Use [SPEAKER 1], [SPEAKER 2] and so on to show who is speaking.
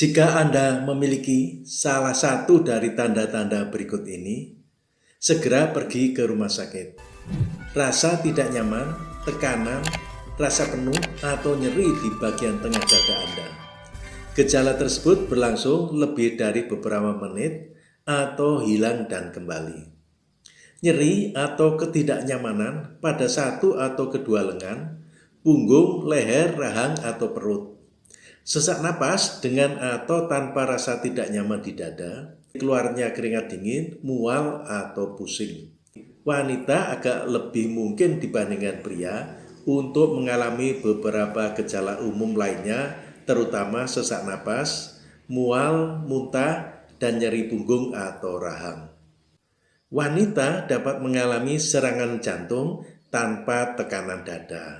[SPEAKER 1] Jika Anda memiliki salah satu dari tanda-tanda berikut ini, segera pergi ke rumah sakit. Rasa tidak nyaman, tekanan, rasa penuh, atau nyeri di bagian tengah dada Anda. Gejala tersebut berlangsung lebih dari beberapa menit atau hilang dan kembali. Nyeri atau ketidaknyamanan pada satu atau kedua lengan, punggung, leher, rahang, atau perut Sesak napas dengan atau tanpa rasa tidak nyaman di dada, keluarnya keringat dingin, mual atau pusing. Wanita agak lebih mungkin dibandingkan pria untuk mengalami beberapa gejala umum lainnya, terutama sesak napas, mual, muntah, dan nyeri punggung atau rahang. Wanita dapat mengalami serangan jantung tanpa tekanan dada.